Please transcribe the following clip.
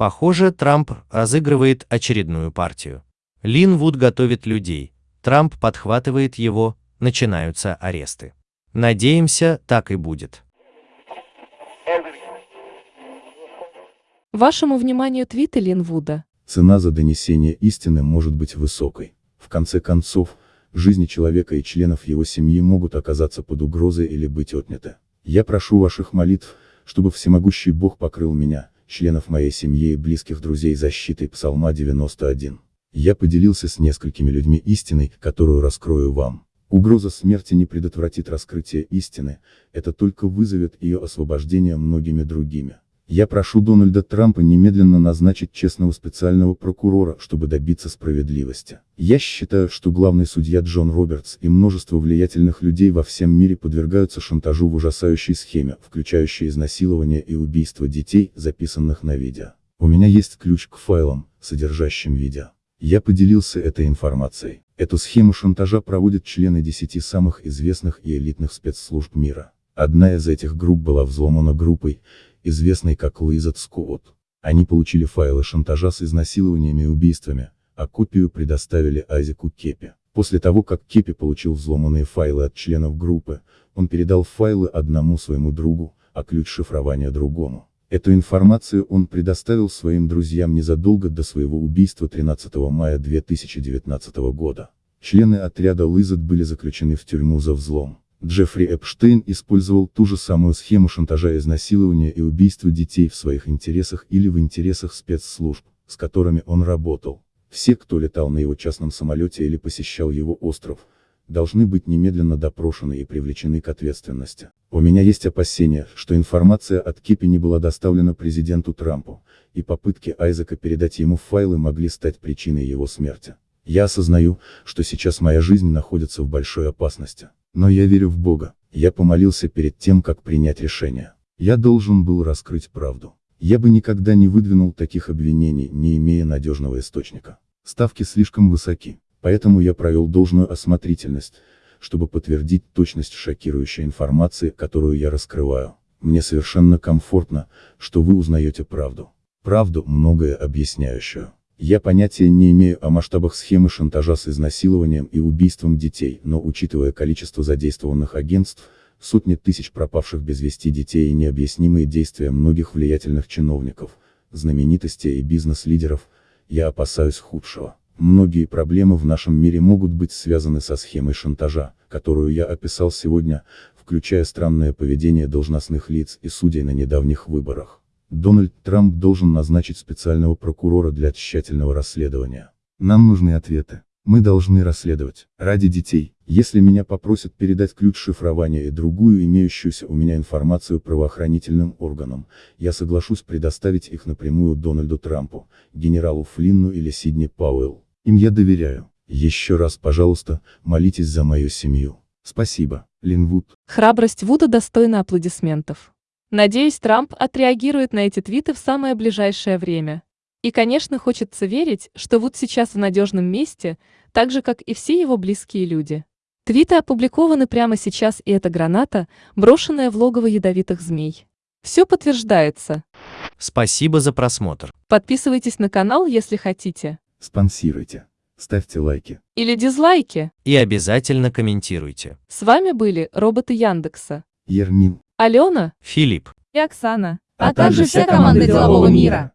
Похоже, Трамп разыгрывает очередную партию. Лин Вуд готовит людей, Трамп подхватывает его, начинаются аресты. Надеемся, так и будет. Вашему вниманию твиты Линвуда. Цена за донесение истины может быть высокой. В конце концов, жизни человека и членов его семьи могут оказаться под угрозой или быть отняты. Я прошу ваших молитв, чтобы всемогущий Бог покрыл меня, членов моей семьи и близких друзей защитой Псалма 91. Я поделился с несколькими людьми истиной, которую раскрою вам. Угроза смерти не предотвратит раскрытие истины, это только вызовет ее освобождение многими другими. Я прошу Дональда Трампа немедленно назначить честного специального прокурора, чтобы добиться справедливости. Я считаю, что главный судья Джон Робертс и множество влиятельных людей во всем мире подвергаются шантажу в ужасающей схеме, включающей изнасилование и убийство детей, записанных на видео. У меня есть ключ к файлам, содержащим видео. Я поделился этой информацией. Эту схему шантажа проводят члены 10 самых известных и элитных спецслужб мира. Одна из этих групп была взломана группой, известной как Лизет Скотт. Они получили файлы шантажа с изнасилованиями и убийствами, а копию предоставили Айзеку Кепи. После того, как Кепи получил взломанные файлы от членов группы, он передал файлы одному своему другу, а ключ шифрования другому. Эту информацию он предоставил своим друзьям незадолго до своего убийства 13 мая 2019 года. Члены отряда Лизет были заключены в тюрьму за взлом. Джеффри Эпштейн использовал ту же самую схему шантажа изнасилования и убийства детей в своих интересах или в интересах спецслужб, с которыми он работал. Все, кто летал на его частном самолете или посещал его остров, должны быть немедленно допрошены и привлечены к ответственности. У меня есть опасения, что информация от Кипи не была доставлена президенту Трампу, и попытки Айзека передать ему файлы могли стать причиной его смерти. Я осознаю, что сейчас моя жизнь находится в большой опасности. Но я верю в Бога. Я помолился перед тем, как принять решение. Я должен был раскрыть правду. Я бы никогда не выдвинул таких обвинений, не имея надежного источника. Ставки слишком высоки, поэтому я провел должную осмотрительность, чтобы подтвердить точность шокирующей информации, которую я раскрываю. Мне совершенно комфортно, что вы узнаете правду. Правду, многое объясняющую. Я понятия не имею о масштабах схемы шантажа с изнасилованием и убийством детей, но учитывая количество задействованных агентств, сотни тысяч пропавших без вести детей и необъяснимые действия многих влиятельных чиновников, знаменитостей и бизнес-лидеров, я опасаюсь худшего. Многие проблемы в нашем мире могут быть связаны со схемой шантажа, которую я описал сегодня, включая странное поведение должностных лиц и судей на недавних выборах. Дональд Трамп должен назначить специального прокурора для тщательного расследования. Нам нужны ответы. Мы должны расследовать. Ради детей. Если меня попросят передать ключ шифрования и другую имеющуюся у меня информацию правоохранительным органам, я соглашусь предоставить их напрямую Дональду Трампу, генералу Флинну или Сидни Пауэлл. Им я доверяю. Еще раз, пожалуйста, молитесь за мою семью. Спасибо, Линвуд. Храбрость Вуда достойна аплодисментов. Надеюсь, Трамп отреагирует на эти твиты в самое ближайшее время. И, конечно, хочется верить, что Вуд сейчас в надежном месте, так же, как и все его близкие люди. Твиты опубликованы прямо сейчас, и это граната, брошенная в логово ядовитых змей. Все подтверждается. Спасибо за просмотр. Подписывайтесь на канал, если хотите. Спонсируйте. Ставьте лайки. Или дизлайки. И обязательно комментируйте. С вами были роботы Яндекса. Ермин. Алена Филипп. и Оксана. а также вся команда делового мира.